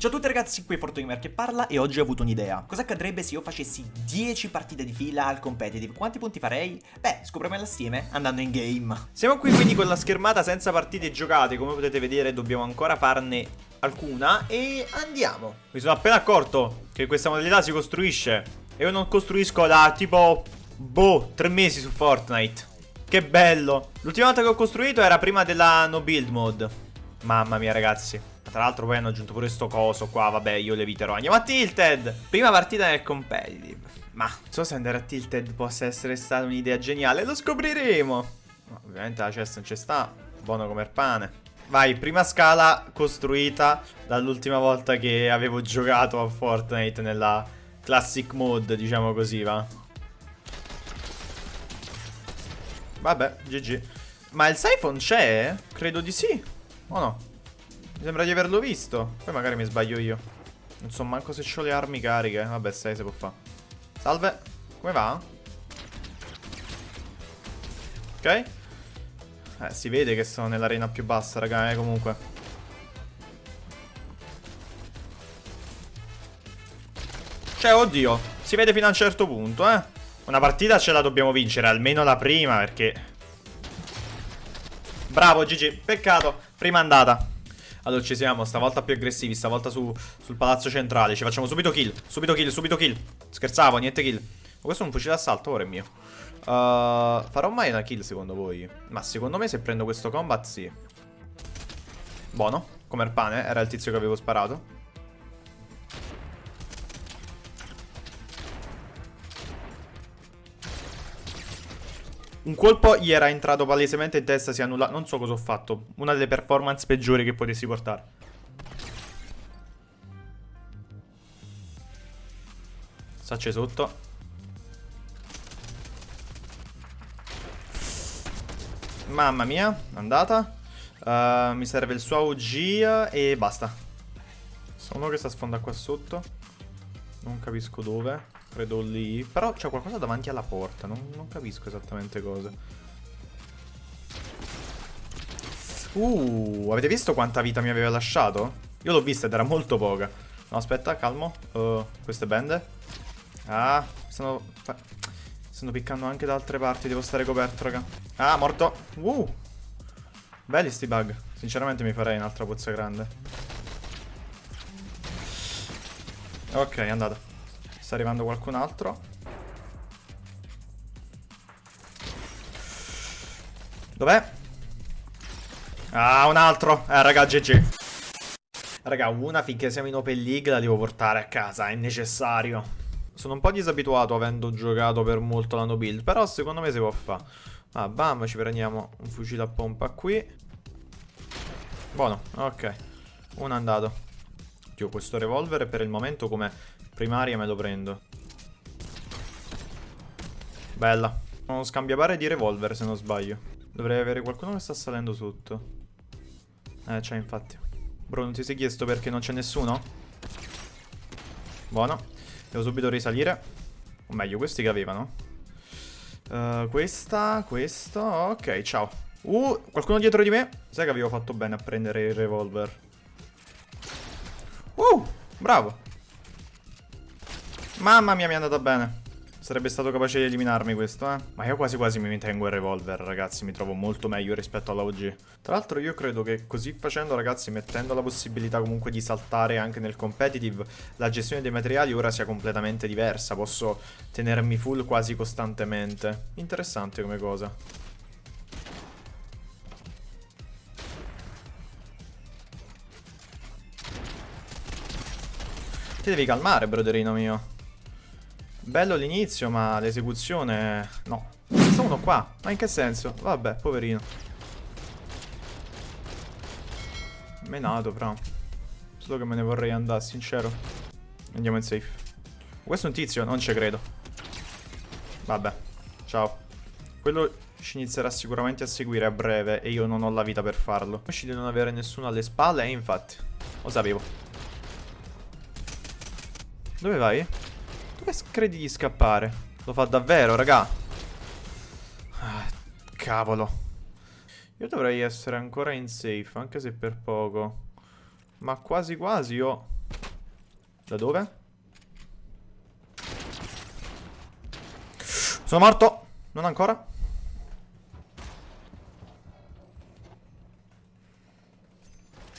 Ciao a tutti ragazzi, qui è Fortgamer che parla e oggi ho avuto un'idea. Cosa accadrebbe se io facessi 10 partite di fila al competitive? Quanti punti farei? Beh, scopriremo assieme andando in game. Siamo qui quindi con la schermata senza partite giocate, come potete vedere dobbiamo ancora farne alcuna e andiamo. Mi sono appena accorto che questa modalità si costruisce e io non costruisco da tipo, boh, 3 mesi su Fortnite. Che bello. L'ultima volta che ho costruito era prima della no build mode. Mamma mia ragazzi. Tra l'altro poi hanno aggiunto pure sto coso qua, vabbè io le eviterò. Andiamo a Tilted! Prima partita nel competitive. Ma non so se andare a Tilted possa essere stata un'idea geniale, lo scopriremo. No, ovviamente la chest non ci sta, buono come il pane. Vai, prima scala costruita dall'ultima volta che avevo giocato a Fortnite nella classic mode, diciamo così, va. Vabbè, GG. Ma il siphon c'è? Credo di sì. O no? Mi sembra di averlo visto. Poi magari mi sbaglio io. Non so manco se ho le armi cariche. Vabbè, sai se può fare. Salve. Come va? Ok. Eh, si vede che sono nell'arena più bassa, raga, eh, comunque. Cioè, oddio. Si vede fino a un certo punto, eh. Una partita ce la dobbiamo vincere, almeno la prima, perché... Bravo, GG. Peccato. Prima andata. Allora ci siamo, stavolta più aggressivi, stavolta su, sul palazzo centrale. Ci facciamo subito kill, subito kill, subito kill. Scherzavo, niente kill. Ma questo è un fucile d'assalto, ora è mio. Uh, farò mai una kill secondo voi? Ma secondo me se prendo questo combat sì. Buono, come il pane, era il tizio che avevo sparato. Un colpo gli era entrato palesemente in testa, si è annullato. Non so cosa ho fatto. Una delle performance peggiori che potessi portare. Sacce sotto. Mamma mia, andata. Uh, mi serve il suo AUG e basta. Sono uno che sta sfonda qua sotto. Non capisco dove. Credo lì. Però c'è qualcosa davanti alla porta. Non, non capisco esattamente cosa. Uh, avete visto quanta vita mi aveva lasciato? Io l'ho vista ed era molto poca. No, aspetta, calmo. Uh, queste bende. Ah, stanno... Stanno piccando anche da altre parti. Devo stare coperto, raga. Ah, morto. Uh. Belli sti bug. Sinceramente mi farei un'altra pozza grande. Ok, è andata. Sta arrivando qualcun altro. Dov'è? Ah, un altro. Eh, raga, GG. Raga, una finché siamo in Open League la devo portare a casa, è necessario. Sono un po' disabituato avendo giocato per molto la no build, però secondo me si può fare. Ah, bam, ci prendiamo un fucile a pompa qui. Buono, ok. Uno è andato. Dio, questo revolver per il momento come Primaria me lo prendo. Bella. Uno scambiapare di revolver se non sbaglio. Dovrei avere qualcuno che sta salendo sotto. Eh, c'è infatti. Bro, non ti sei chiesto perché non c'è nessuno? Buono. Devo subito risalire. O meglio, questi che avevano. Uh, questa, questo. Ok, ciao. Uh, qualcuno dietro di me? Sai che avevo fatto bene a prendere il revolver. Uh, bravo. Mamma mia, mi è andata bene. Sarebbe stato capace di eliminarmi questo, eh. Ma io quasi quasi mi tengo il revolver, ragazzi. Mi trovo molto meglio rispetto alla OG. Tra l'altro io credo che così facendo, ragazzi, mettendo la possibilità comunque di saltare anche nel competitive, la gestione dei materiali ora sia completamente diversa. Posso tenermi full quasi costantemente. Interessante come cosa. Ti devi calmare, broderino mio. Bello l'inizio, ma l'esecuzione... No. Sta uno qua. Ma in che senso? Vabbè, poverino. Menato, però. Solo che me ne vorrei andare, sincero. Andiamo in safe. Questo è un tizio? Non ci credo. Vabbè. Ciao. Quello ci inizierà sicuramente a seguire a breve e io non ho la vita per farlo. Ci di non avere nessuno alle spalle e infatti. Lo sapevo. Dove vai? Dove credi di scappare? Lo fa davvero, raga. Ah, cavolo. Io dovrei essere ancora in safe, anche se per poco. Ma quasi quasi io Da dove? Sono morto. Non ancora.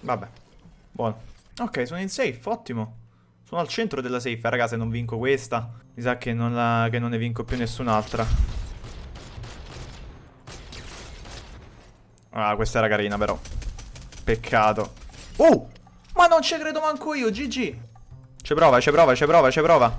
Vabbè. Buono. Ok, sono in safe, ottimo. Sono al centro della safe, eh, raga, se non vinco questa. Mi sa che non, la, che non ne vinco più nessun'altra. Ah, questa era carina, però. Peccato. Oh! Ma non ci credo manco io, GG. Ci prova, ci prova, ci prova, ci prova.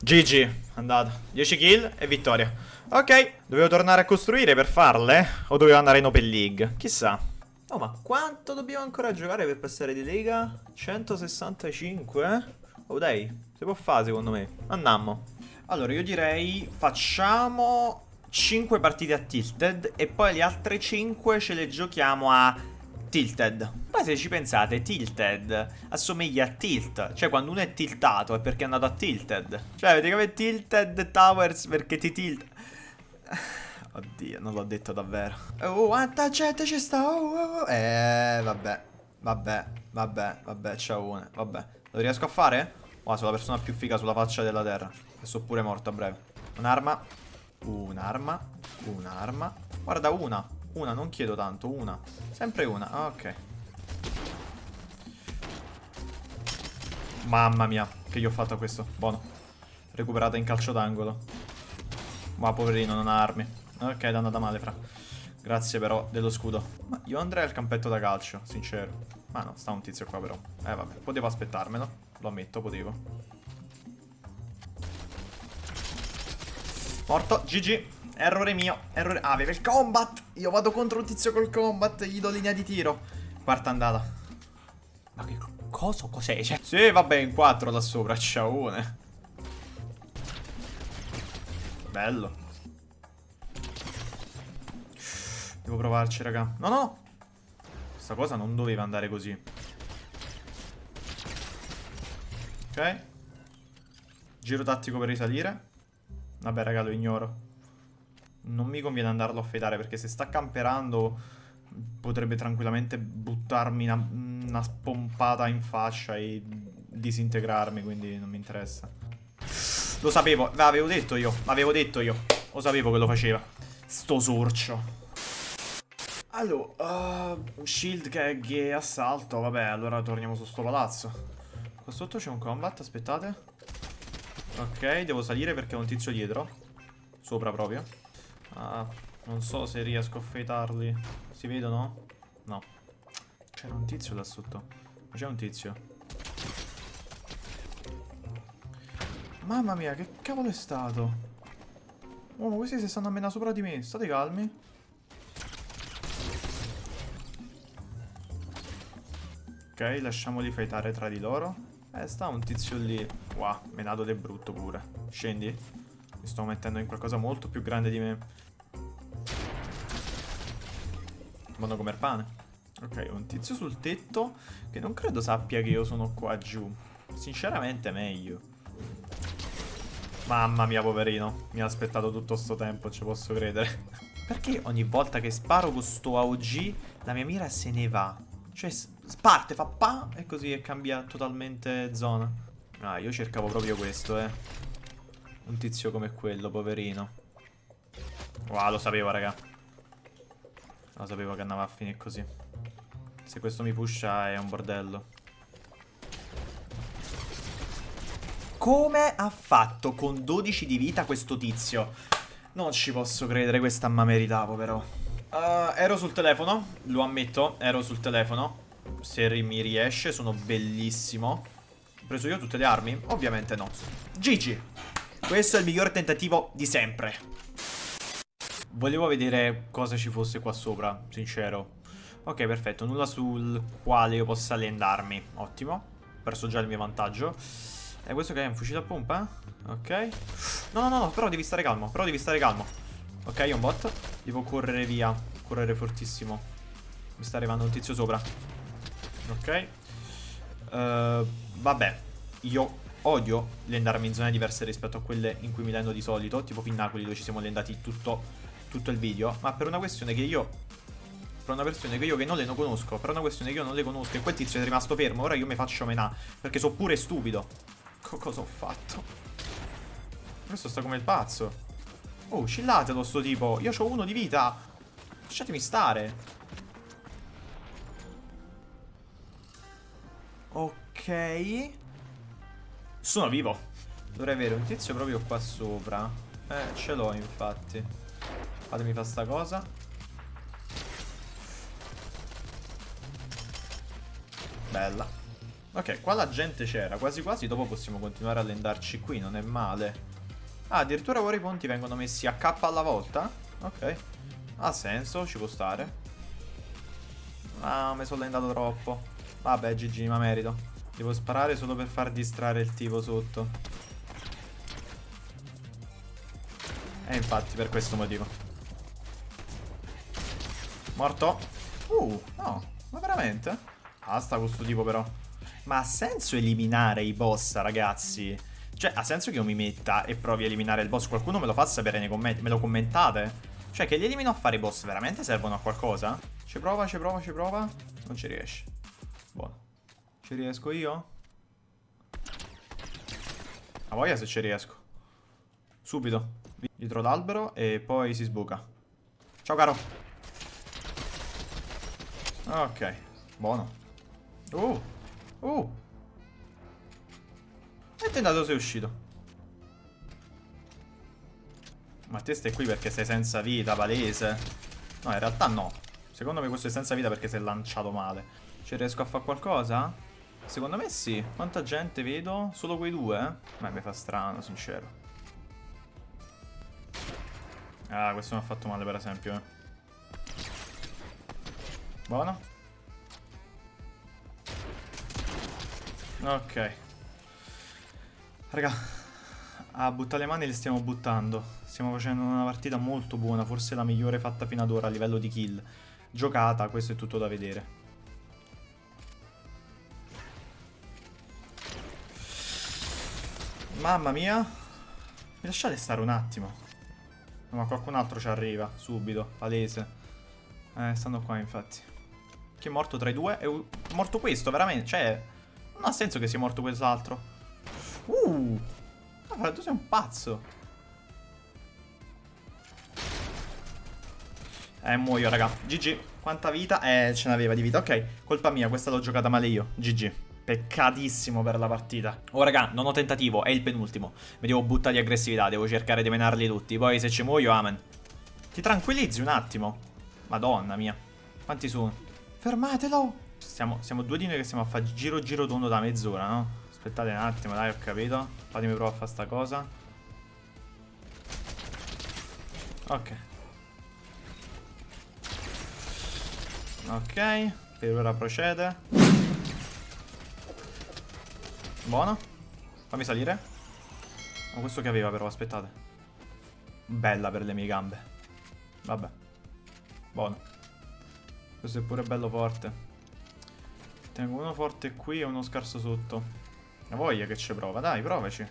GG, andata. 10 kill e vittoria. Ok, dovevo tornare a costruire per farle? O dovevo andare in Open League? Chissà. Oh, ma quanto dobbiamo ancora giocare per passare di lega? 165? Oh, dai, si può fare secondo me. Andiamo. Allora, io direi facciamo 5 partite a Tilted e poi le altre 5 ce le giochiamo a Tilted. Poi se ci pensate, Tilted assomiglia a Tilt. Cioè, quando uno è tiltato è perché è andato a Tilted. Cioè, avete come Tilted Towers perché ti tilt... Oddio, non l'ho detto davvero. Oh, quanta gente ci sta. Oh, oh, oh. Eh, vabbè. Vabbè, vabbè, vabbè, c'è una. Vabbè. Lo riesco a fare? Wow, sono la persona più figa sulla faccia della terra. Sono pure morto a breve. Un'arma. Un'arma. Un'arma. Guarda, una. Una, non chiedo tanto, una. Sempre una. Ah, ok. Mamma mia, che gli ho fatto a questo. Buono. Recuperata in calcio d'angolo. Ma poverino, non ha armi. Ok, è andata male, fra. Grazie però dello scudo. Ma io andrei al campetto da calcio, sincero. Ma no, sta un tizio qua però. Eh vabbè, potevo aspettarmelo. Lo ammetto, potevo. Morto, GG. Errore mio. Errore... Ah, aveva il combat. Io vado contro un tizio col combat. Gli do linea di tiro. Quarta andata. Ma che cosa? Cos'è? Cioè... Sì, vabbè, in quattro da sopra. Ciao. Bello. Devo provarci, raga. No, no! Questa cosa non doveva andare così. Ok. Giro tattico per risalire. Vabbè, raga, lo ignoro. Non mi conviene andarlo a fedare perché se sta camperando potrebbe tranquillamente buttarmi una, una spompata in faccia e disintegrarmi, quindi non mi interessa. Lo sapevo, l'avevo detto io, l'avevo detto io. Lo sapevo che lo faceva. Sto sorcio. Allora, uh, shield che è assalto, vabbè, allora torniamo su sto palazzo. Qua sotto c'è un combat, aspettate. Ok, devo salire perché ho un tizio dietro. Sopra proprio. Ah, non so se riesco a feitarli. Si vedono? No. C'era un tizio là sotto. C'è un tizio. Mamma mia, che cavolo è stato? Oh, ma questi si stanno a menare sopra di me. State calmi. Ok, lasciamoli fightare tra di loro. Eh, sta un tizio lì. Wow, menato del brutto pure. Scendi. Mi sto mettendo in qualcosa molto più grande di me. Buono come il pane. Ok, un tizio sul tetto che non credo sappia che io sono qua giù. Sinceramente meglio. Mamma mia, poverino. Mi ha aspettato tutto sto tempo, ci posso credere. Perché ogni volta che sparo con sto AOG la mia mira se ne va? Cioè, parte, fa pa e così cambia totalmente zona. Ah, io cercavo proprio questo, eh. Un tizio come quello, poverino. Wow, lo sapevo, raga. Lo sapevo che andava a finire così. Se questo mi pusha è un bordello. Come ha fatto con 12 di vita questo tizio? Non ci posso credere, questa ma meritavo però. Uh, ero sul telefono, lo ammetto, ero sul telefono. Se mi riesce, sono bellissimo. Ho preso io tutte le armi? Ovviamente no. GG. Questo è il miglior tentativo di sempre. Volevo vedere cosa ci fosse qua sopra, sincero. Ok, perfetto. Nulla sul quale io possa lendarmi. Ottimo. Ho perso già il mio vantaggio. E questo che è un fucile a pompa? Ok. No, no, no, però devi stare calmo. Però devi stare calmo. Ok, è un bot. Devo correre via. Correre fortissimo. Mi sta arrivando un tizio sopra. Ok. Uh, vabbè. Io odio lendarmi in zone diverse rispetto a quelle in cui mi lendo di solito. Tipo Pinnacoli dove ci siamo lendati tutto, tutto il video. Ma per una questione che io per una versione che io che non le non conosco, per una questione che io non le conosco e quel tizio è rimasto fermo, ora io mi faccio menà, perché so pure stupido. Co cosa ho fatto? Questo sta come il pazzo. Oh, chillatelo sto tipo, io ho uno di vita. Lasciatemi stare. Ok. Sono vivo. Dovrei avere un tizio proprio qua sopra. Eh, ce l'ho infatti. Fatemi fare sta cosa. Bella. Ok, qua la gente c'era. Quasi quasi dopo possiamo continuare a lendarci qui. Non è male. Ah, addirittura ora i ponti vengono messi a K alla volta? Ok. Ha senso, ci può stare. Ah, mi sono lendato troppo. Vabbè, GG, ma merito. Devo sparare solo per far distrarre il tipo sotto. E infatti, per questo motivo. Morto. Uh, no. Ma veramente? Basta questo tipo però. Ma ha senso eliminare i boss, ragazzi? Cioè, ha senso che io mi metta e provi a eliminare il boss? Qualcuno me lo fa sapere nei commenti? Me lo commentate? Cioè, che li elimino a fare i boss veramente servono a qualcosa? Ci prova, ci prova, ci prova. Non ci riesce. Buono. Ci riesco io? A voglia se ci riesco. Subito. Dietro l'albero e poi si sbuca. Ciao caro. Ok. Buono. Uh. Uh. E tentato sei uscito. Ma te stai qui perché sei senza vita, palese. No, in realtà no. Secondo me questo è senza vita perché si è lanciato male. Ci riesco a fare qualcosa? Secondo me sì. Quanta gente vedo? Solo quei due? Beh, mi fa strano, sincero. Ah, questo mi ha fatto male per esempio, eh. Buono. Ok. Raga, a buttare le mani le stiamo buttando. Stiamo facendo una partita molto buona, forse la migliore fatta fino ad ora a livello di kill. Giocata, questo è tutto da vedere. Mamma mia. Mi lasciate stare un attimo. No, ma qualcun altro ci arriva, subito, palese. Eh, stanno qua infatti. Chi è morto tra i due? È morto questo, veramente. Cioè, non ha senso che sia morto quell'altro. Uh! Ma tu sei un pazzo. Eh, muoio, raga. GG. Quanta vita? Eh, ce n'aveva di vita. Ok, colpa mia, questa l'ho giocata male io. GG. Peccatissimo per la partita. Oh, raga, non ho tentativo, è il penultimo. Mi devo buttare di aggressività, devo cercare di menarli tutti. Poi se ci muoio, amen. Ti tranquillizzi un attimo. Madonna mia. Quanti sono? Fermatelo! Siamo, siamo due di noi che stiamo a fare giro giro tondo da mezz'ora, no? Aspettate un attimo, dai, ho capito. Fatemi provare a fare sta cosa. Ok. Ok, per ora procede. Buono. Fammi salire. Ma questo che aveva però, aspettate. Bella per le mie gambe. Vabbè. Buono. Questo è pure bello forte. Tengo uno forte qui e uno scarso sotto. La voglia che ci prova, dai, provaci.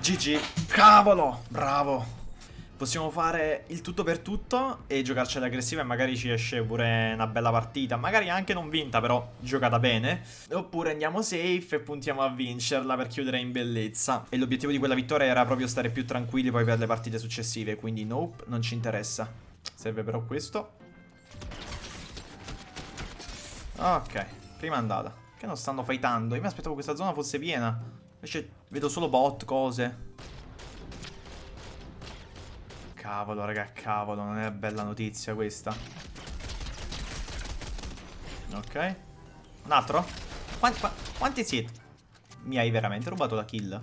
GG. Cavolo! Bravo! Possiamo fare il tutto per tutto e giocarcela aggressiva e magari ci esce pure una bella partita. Magari anche non vinta, però giocata bene. Oppure andiamo safe e puntiamo a vincerla per chiudere in bellezza. E l'obiettivo di quella vittoria era proprio stare più tranquilli poi per le partite successive. Quindi nope, non ci interessa. Serve però questo. Ok, prima andata. Che non stanno fightando. Io mi aspettavo questa zona fosse piena. Invece vedo solo bot, cose. Cavolo, raga, cavolo, non è bella notizia questa. Ok. Un altro? Quanti, quanti siete? Mi hai veramente rubato la kill?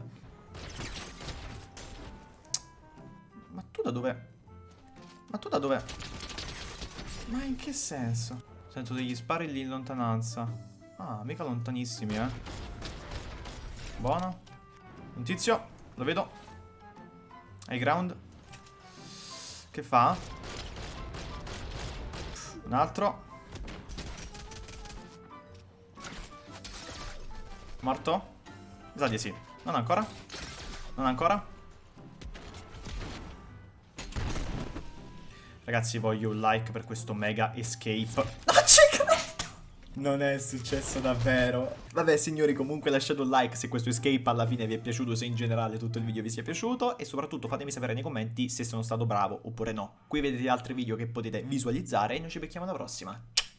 Ma tu da dove? Ma tu da dove? Ma in che senso? Sento degli spari lì in lontananza. Ah, mica lontanissimi, eh. Buono. Un tizio, lo vedo. High ground. Che fa? Un altro. Morto? Mi sa di sì. Non ancora? Non ancora? Ragazzi voglio un like per questo mega escape Non ci credo non è successo davvero. Vabbè signori comunque lasciate un like se questo escape alla fine vi è piaciuto Se in generale tutto il video vi sia piaciuto E soprattutto fatemi sapere nei commenti se sono stato bravo oppure no. Qui vedete altri video che potete visualizzare E noi ci becchiamo alla prossima